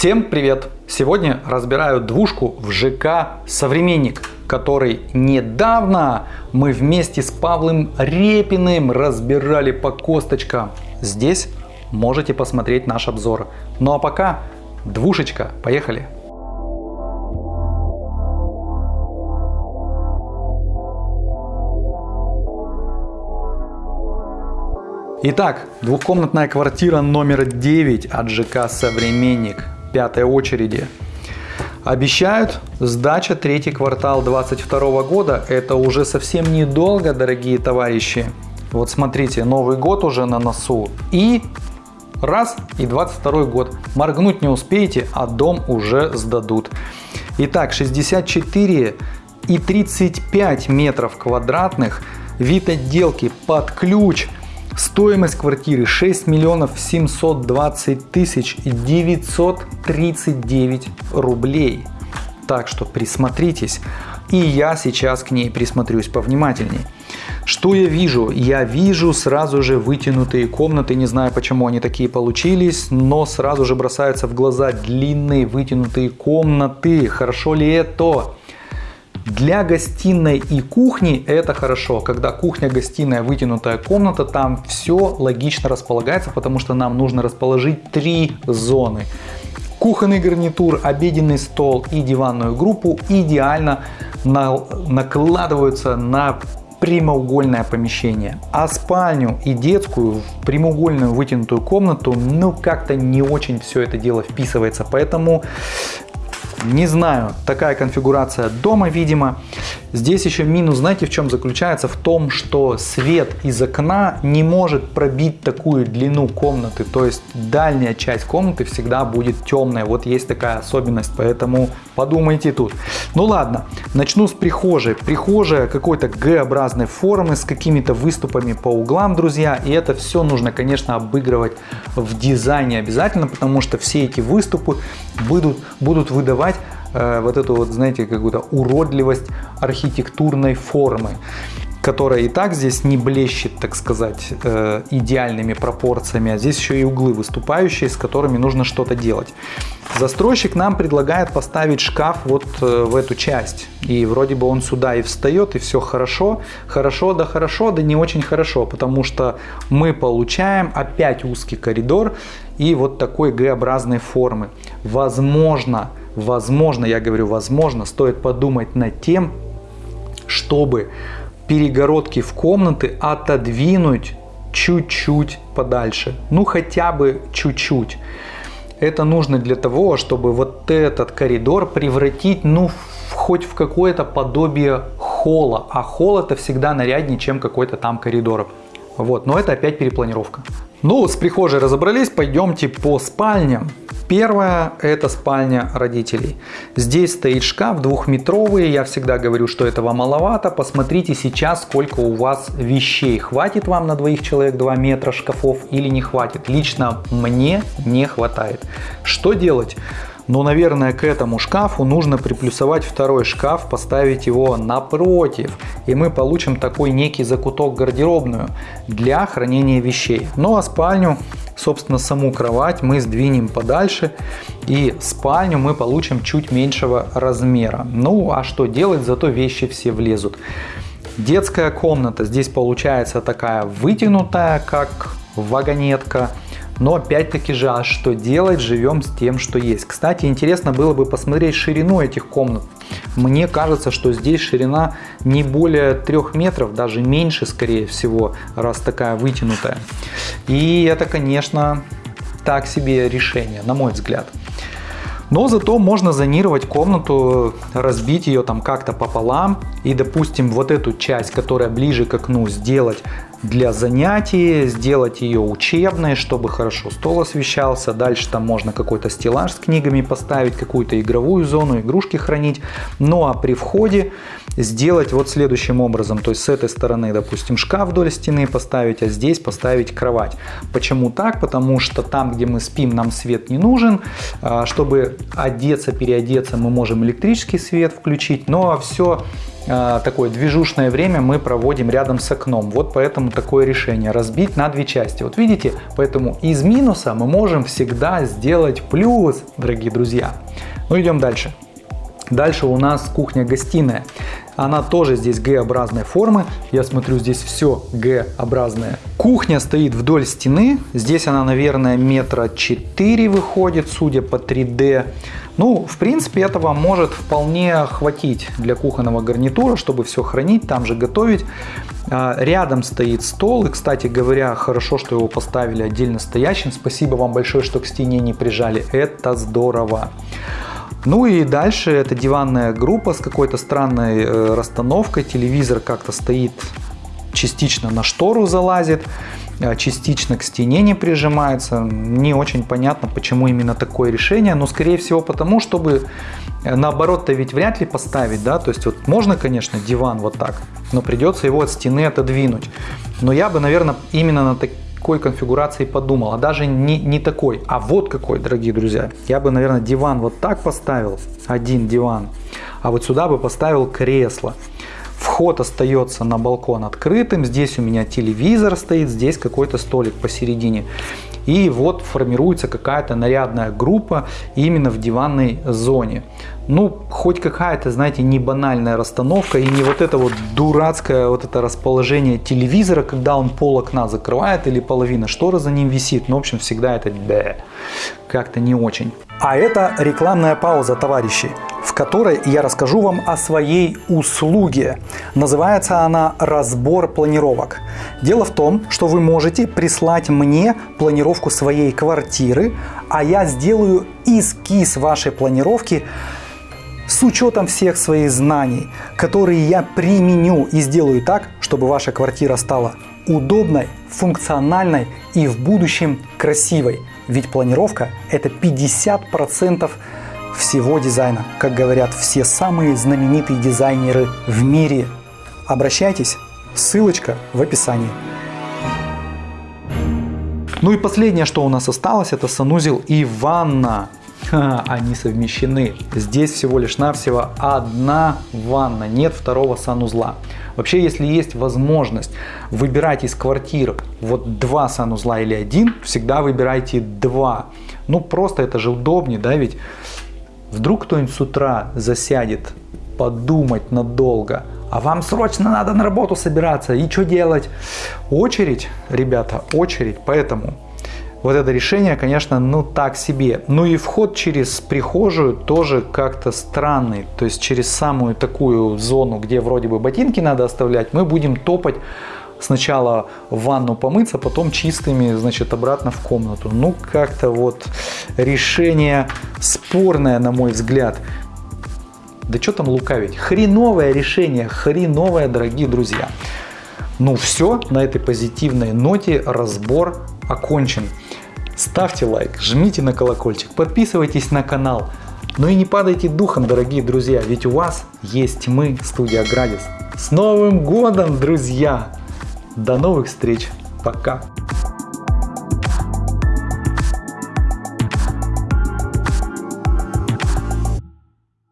Всем привет! Сегодня разбираю двушку в ЖК «Современник», который недавно мы вместе с Павлом Репиным разбирали по косточкам. Здесь можете посмотреть наш обзор. Ну а пока двушечка, поехали! Итак, двухкомнатная квартира номер 9 от ЖК «Современник» пятой очереди. Обещают сдача третий квартал 2022 года. Это уже совсем недолго, дорогие товарищи. Вот смотрите, Новый год уже на носу. И раз, и 22 год. Моргнуть не успеете, а дом уже сдадут. Итак, 64 и 35 метров квадратных. Вид отделки под ключ – Стоимость квартиры 6 миллионов 720 тысяч 939 рублей. Так что присмотритесь. И я сейчас к ней присмотрюсь повнимательней. Что я вижу? Я вижу сразу же вытянутые комнаты. Не знаю, почему они такие получились, но сразу же бросаются в глаза длинные вытянутые комнаты. Хорошо ли это? Для гостиной и кухни это хорошо. Когда кухня, гостиная, вытянутая комната, там все логично располагается, потому что нам нужно расположить три зоны. Кухонный гарнитур, обеденный стол и диванную группу идеально на, накладываются на прямоугольное помещение. А спальню и детскую в прямоугольную вытянутую комнату, ну как-то не очень все это дело вписывается. Поэтому не знаю, такая конфигурация дома, видимо. Здесь еще минус, знаете, в чем заключается? В том, что свет из окна не может пробить такую длину комнаты. То есть дальняя часть комнаты всегда будет темная. Вот есть такая особенность, поэтому подумайте тут. Ну ладно, начну с прихожей. Прихожая какой-то Г-образной формы с какими-то выступами по углам, друзья. И это все нужно, конечно, обыгрывать в дизайне обязательно, потому что все эти выступы будут, будут выдавать э, вот эту вот, знаете, какую-то уродливость архитектурной формы которая и так здесь не блещет, так сказать, э, идеальными пропорциями, а здесь еще и углы выступающие, с которыми нужно что-то делать. Застройщик нам предлагает поставить шкаф вот э, в эту часть. И вроде бы он сюда и встает, и все хорошо. Хорошо, да хорошо, да не очень хорошо, потому что мы получаем опять узкий коридор и вот такой Г-образной формы. Возможно, возможно, я говорю возможно, стоит подумать над тем, чтобы перегородки в комнаты отодвинуть чуть-чуть подальше. Ну хотя бы чуть-чуть. Это нужно для того, чтобы вот этот коридор превратить, ну, в, хоть в какое-то подобие холла. А холл это всегда наряднее, чем какой-то там коридор. Вот, но это опять перепланировка. Ну, с прихожей разобрались, пойдемте по спальням. Первая – это спальня родителей. Здесь стоит шкаф двухметровый. Я всегда говорю, что этого маловато. Посмотрите сейчас, сколько у вас вещей. Хватит вам на двоих человек 2 метра шкафов или не хватит? Лично мне не хватает. Что делать? Но, наверное, к этому шкафу нужно приплюсовать второй шкаф, поставить его напротив. И мы получим такой некий закуток гардеробную для хранения вещей. Ну а спальню, собственно, саму кровать мы сдвинем подальше. И спальню мы получим чуть меньшего размера. Ну а что делать, зато вещи все влезут. Детская комната здесь получается такая вытянутая, как вагонетка. Но опять-таки же, а что делать? Живем с тем, что есть. Кстати, интересно было бы посмотреть ширину этих комнат. Мне кажется, что здесь ширина не более 3 метров, даже меньше, скорее всего, раз такая вытянутая. И это, конечно, так себе решение, на мой взгляд. Но зато можно зонировать комнату, разбить ее там как-то пополам и, допустим, вот эту часть, которая ближе к окну, сделать для занятий, сделать ее учебной, чтобы хорошо стол освещался. Дальше там можно какой-то стеллаж с книгами поставить, какую-то игровую зону, игрушки хранить. Ну а при входе сделать вот следующим образом. То есть с этой стороны, допустим, шкаф вдоль стены поставить, а здесь поставить кровать. Почему так? Потому что там, где мы спим, нам свет не нужен. А, чтобы одеться, переодеться, мы можем электрический свет включить. Но все а, такое движушное время мы проводим рядом с окном. Вот поэтому такое решение разбить на две части. Вот видите, поэтому из минуса мы можем всегда сделать плюс, дорогие друзья. Ну идем дальше. Дальше у нас кухня-гостиная. Она тоже здесь Г-образной формы. Я смотрю, здесь все Г-образное. Кухня стоит вдоль стены. Здесь она, наверное, метра 4 выходит, судя по 3D. Ну, в принципе, этого может вполне хватить для кухонного гарнитура, чтобы все хранить, там же готовить. А, рядом стоит стол, и, кстати говоря, хорошо, что его поставили отдельно стоящим. Спасибо вам большое, что к стене не прижали. Это здорово. Ну и дальше это диванная группа с какой-то странной э, расстановкой. Телевизор как-то стоит частично на штору залазит, а частично к стене не прижимается. Не очень понятно, почему именно такое решение, но скорее всего потому, чтобы э, наоборот-то ведь вряд ли поставить, да, то есть вот можно, конечно, диван вот так, но придется его от стены отодвинуть. Но я бы, наверное, именно на такие какой конфигурации подумал, а даже не, не такой, а вот какой, дорогие друзья. Я бы, наверное, диван вот так поставил, один диван, а вот сюда бы поставил кресло. Вход остается на балкон открытым, здесь у меня телевизор стоит, здесь какой-то столик посередине. И вот формируется какая-то нарядная группа именно в диванной зоне ну, хоть какая-то, знаете, не банальная расстановка и не вот это вот дурацкое вот это расположение телевизора, когда он пол окна закрывает или половина шторы за ним висит. Ну, в общем, всегда это как-то не очень. А это рекламная пауза, товарищи, в которой я расскажу вам о своей услуге. Называется она «Разбор планировок». Дело в том, что вы можете прислать мне планировку своей квартиры, а я сделаю эскиз вашей планировки с учетом всех своих знаний, которые я применю и сделаю так, чтобы ваша квартира стала удобной, функциональной и в будущем красивой. Ведь планировка это 50% всего дизайна, как говорят все самые знаменитые дизайнеры в мире. Обращайтесь, ссылочка в описании. Ну и последнее, что у нас осталось, это санузел и ванна они совмещены. Здесь всего лишь навсего одна ванна, нет второго санузла. Вообще, если есть возможность выбирать из квартир вот два санузла или один, всегда выбирайте два. Ну, просто это же удобнее, да, ведь вдруг кто-нибудь с утра засядет подумать надолго, а вам срочно надо на работу собираться, и что делать? Очередь, ребята, очередь, поэтому вот это решение, конечно, ну так себе. Ну и вход через прихожую тоже как-то странный. То есть через самую такую зону, где вроде бы ботинки надо оставлять, мы будем топать сначала в ванну помыться, потом чистыми, значит, обратно в комнату. Ну, как-то вот решение спорное, на мой взгляд. Да что там лукавить? Хреновое решение, хреновое, дорогие друзья. Ну все, на этой позитивной ноте разбор окончен. Ставьте лайк, жмите на колокольчик, подписывайтесь на канал. Ну и не падайте духом, дорогие друзья, ведь у вас есть мы, студия Градис. С Новым годом, друзья! До новых встреч! Пока!